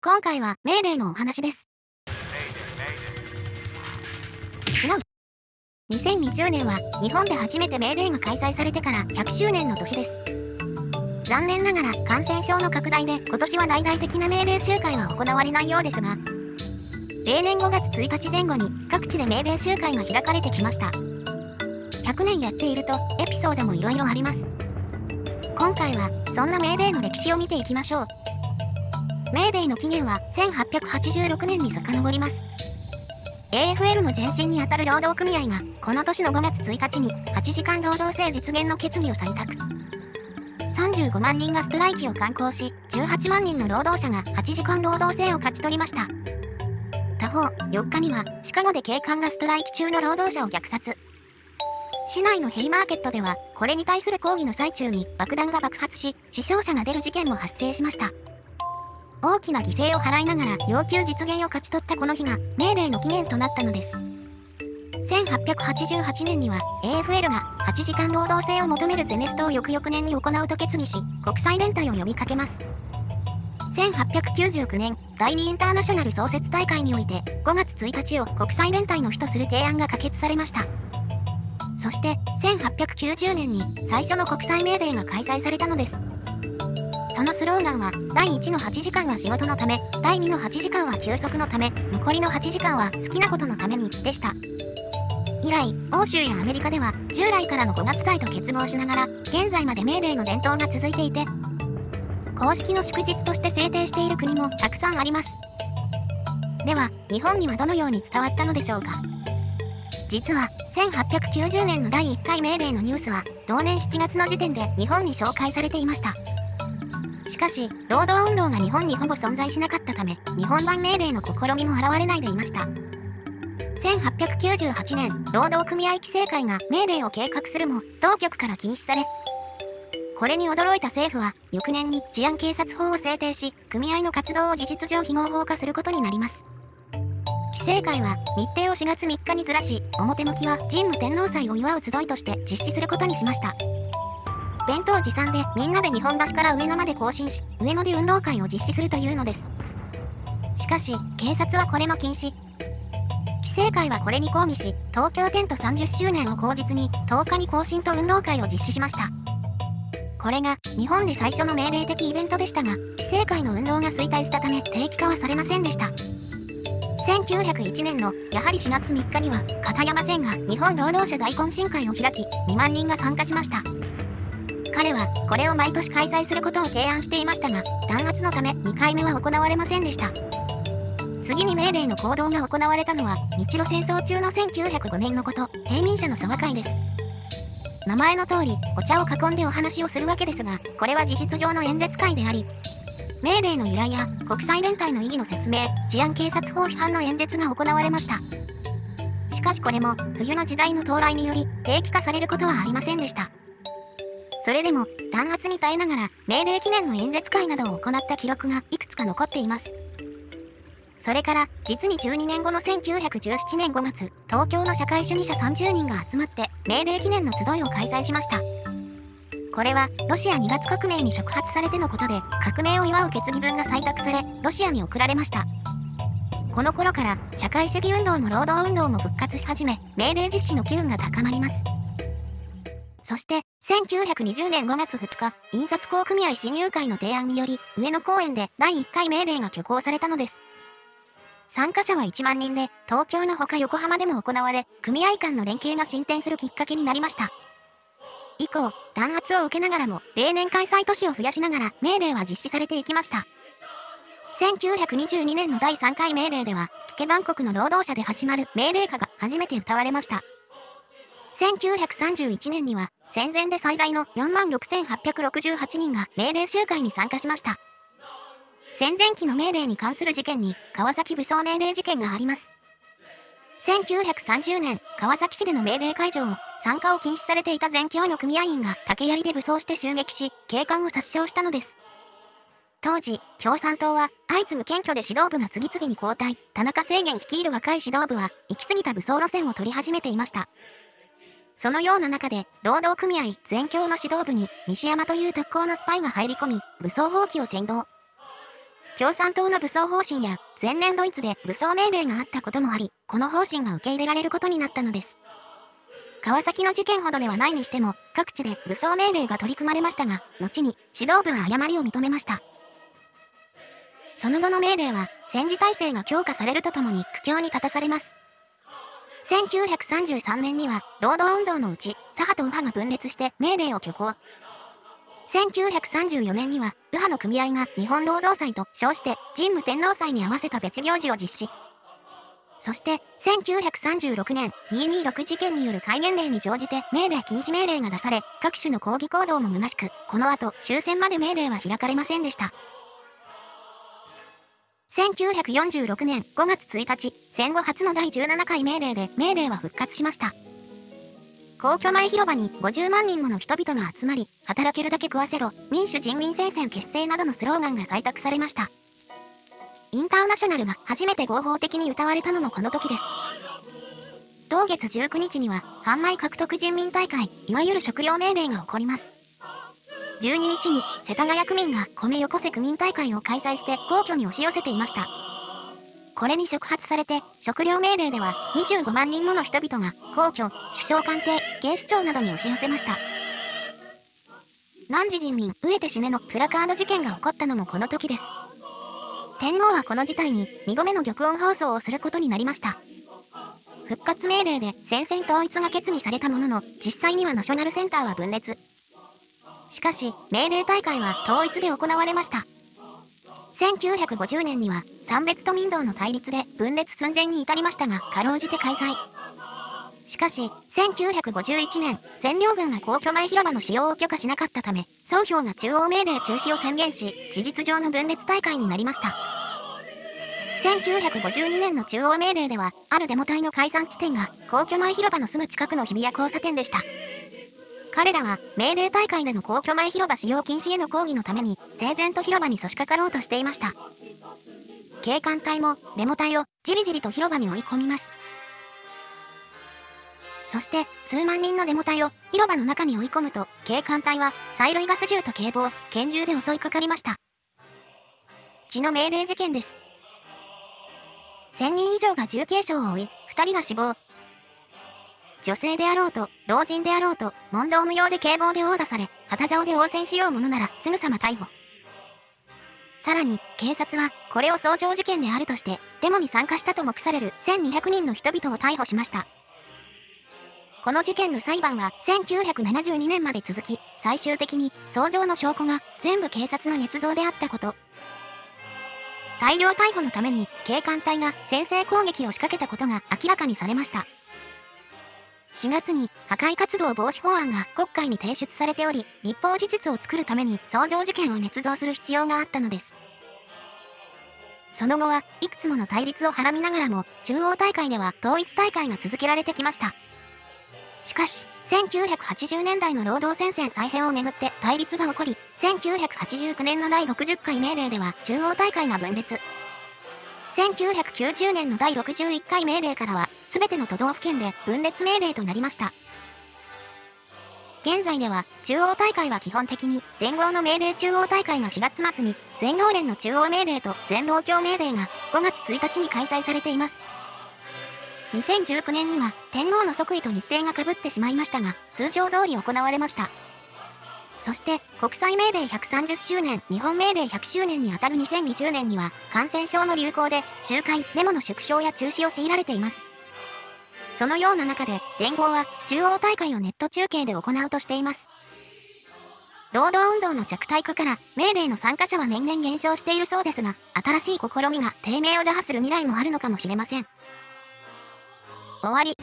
今回はメーデーのお話です。違う。2020年は日本で初めてメーデーが開催されてから100周年の年です。残念ながら感染症の拡大で今年は大々的なメーデー集会は行われないようですが、例年5月1日前後に各地でメーデー集会が開かれてきました。100年やっているとエピソードもいろいろあります。今回はそんなメーデーの歴史を見ていきましょう。メーデーの起源は1886年に遡ります。AFL の前身にあたる労働組合がこの年の5月1日に8時間労働制実現の決議を採択。35万人がストライキを敢行し、18万人の労働者が8時間労働制を勝ち取りました。他方、4日にはシカゴで警官がストライキ中の労働者を虐殺。市内のヘイマーケットでは、これに対する抗議の最中に爆弾が爆発し、死傷者が出る事件も発生しました。大きな犠牲を払いながら要求実現を勝ち取ったこの日が命令の起源となったのです。1888年には AFL が8時間労働制を求めるゼネストを翌々年に行うと決議し、国際連帯を呼びかけます。1899年、第2インターナショナル創設大会において5月1日を国際連帯の日とする提案が可決されました。そして1890年に最初の国際メーデーが開催されたのです。そのスローガンは第1の8時間は仕事のため第2の8時間は休息のため残りの8時間は好きなことのためにでした。以来欧州やアメリカでは従来からの5月祭と結合しながら現在までメーデーの伝統が続いていて公式の祝日として制定している国もたくさんあります。では日本にはどのように伝わったのでしょうか。実は1890年の第1回命令のニュースは同年7月の時点で日本に紹介されていました。しかし労働運動が日本にほぼ存在しなかったため日本版命令の試みも現れないでいました1898年労働組合規制会が命令を計画するも当局から禁止されこれに驚いた政府は翌年に治安警察法を制定し組合の活動を事実上非合法化することになります規制会は日程を4月3日にずらし、表向きは神武天皇祭を祝う集いとして実施することにしました。弁当持参でみんなで日本橋から上野まで行進し、上野で運動会を実施するというのです。しかし、警察はこれも禁止。規制会はこれに抗議し、東京テント30周年を口実に10日に行進と運動会を実施しました。これが日本で最初の命令的イベントでしたが、規制会の運動が衰退したため定期化はされませんでした。1901年のやはり4月3日には片山線が日本労働者大懇親会を開き2万人が参加しました彼はこれを毎年開催することを提案していましたが弾圧のため2回目は行われませんでした次に命令の行動が行われたのは日露戦争中の1905年のこと平民者の沢会です名前の通りお茶を囲んでお話をするわけですがこれは事実上の演説会であり命令の由来や国際連帯の意義の説明、治安警察法批判の演説が行われました。しかしこれも冬の時代の到来により定期化されることはありませんでした。それでも弾圧に耐えながら命令記念の演説会などを行った記録がいくつか残っています。それから実に12年後の1917年5月、東京の社会主義者30人が集まって命令記念の集いを開催しました。これはロシア2月革命に触発されてのことで革命を祝う決議文が採択されロシアに送られましたこの頃から社会主義運動も労働運動も復活し始め命令実施の機運が高まりますそして1920年5月2日印刷工組合親友会の提案により上野公園で第1回命令が挙行されたのです参加者は1万人で東京のほか横浜でも行われ組合間の連携が進展するきっかけになりました以降、弾圧を受けながらも、例年開催都市を増やしながら、命令は実施されていきました。1922年の第3回命令では、キケバン国の労働者で始まる命令歌が初めて歌われました。1931年には、戦前で最大の46,868人が命令集会に参加しました。戦前期の命令に関する事件に、川崎武装命令事件があります。1930年、川崎市での命令解除を参加を禁止されていた全教の組合員が竹槍で武装して襲撃し、警官を殺傷したのです。当時、共産党は相次ぐ検挙で指導部が次々に交代、田中制限率いる若い指導部は行き過ぎた武装路線を取り始めていました。そのような中で、労働組合全教の指導部に西山という特攻のスパイが入り込み、武装放棄を先導。共産党の武装方針や前年ドイツで武装命令があったこともあり、この方針が受け入れられることになったのです。川崎の事件ほどではないにしても、各地で武装命令が取り組まれましたが、後に指導部は誤りを認めました。その後の命令は、戦時体制が強化されるとともに苦境に立たされます。1933年には、労働運動のうち、左派と右派が分裂して命令を挙行。1934年には、右派の組合が日本労働祭と称して、神武天皇祭に合わせた別行事を実施。そして、1936年、226事件による戒厳令に乗じて命令禁止命令が出され、各種の抗議行動も虚しく、この後、終戦まで命令は開かれませんでした。1946年5月1日、戦後初の第17回命令で命令は復活しました。皇居前広場に50万人もの人々が集まり、働けるだけ食わせろ、民主人民戦線結成などのスローガンが採択されました。インターナショナルが初めて合法的に歌われたのもこの時です。同月19日には、販売獲得人民大会、いわゆる食料命令が起こります。12日に、世田谷区民が米よこせ区民大会を開催して皇居に押し寄せていました。これに触発されて、食料命令では25万人もの人々が皇居、首相官邸、警視庁などに押し寄せました。何時人民飢えて死ねのプラカード事件が起こったのもこの時です。天皇はこの事態に2度目の玉音放送をすることになりました。復活命令で戦線統一が決議されたものの、実際にはナショナルセンターは分裂。しかし、命令大会は統一で行われました。1950年には、三別と民道の対立で分裂寸前に至りましたが、かろうじて開催。しかし、1951年、占領軍が皇居前広場の使用を許可しなかったため、総評が中央命令中止を宣言し、事実上の分裂大会になりました。1952年の中央命令では、あるデモ隊の解散地点が、皇居前広場のすぐ近くの日比谷交差点でした。彼らは、命令大会での皇居前広場使用禁止への抗議のために、整然と広場に差し掛かろうとしていました。警官隊も、デモ隊を、じりじりと広場に追い込みます。そして、数万人のデモ隊を広場の中に追い込むと、警官隊は催涙ガス銃と警棒、拳銃で襲いかかりました。血の命令事件です。1000人以上が重軽傷を負い、2人が死亡。女性であろうと、老人であろうと、問答無用で警棒で殴打され、旗竿で応戦しようものなら、すぐさま逮捕。さらに、警察は、これを早朝事件であるとして、デモに参加したと目される1200人の人々を逮捕しました。この事件の裁判は1972年まで続き、最終的に訴状の証拠が全部警察の捏造であったこと。大量逮捕のために警官隊が先制攻撃を仕掛けたことが明らかにされました。4月に破壊活動防止法案が国会に提出されており、立法事実を作るために訴状事件を捏造する必要があったのです。その後はいくつもの対立をはらみながらも、中央大会では統一大会が続けられてきました。しかし、1980年代の労働戦線再編をめぐって対立が起こり、1989年の第60回命令では中央大会が分裂。1990年の第61回命令からは、すべての都道府県で分裂命令となりました。現在では、中央大会は基本的に、連合の命令中央大会が4月末に、全労連の中央命令と全労協命令が5月1日に開催されています。2019年には天皇の即位と日程がかぶってしまいましたが、通常通り行われました。そして国際命令130周年、日本命令100周年にあたる2020年には感染症の流行で集会、デモの縮小や中止を強いられています。そのような中で連合は中央大会をネット中継で行うとしています。労働運動の弱体化からメーデーの参加者は年々減少しているそうですが、新しい試みが低迷を打破する未来もあるのかもしれません。終わり。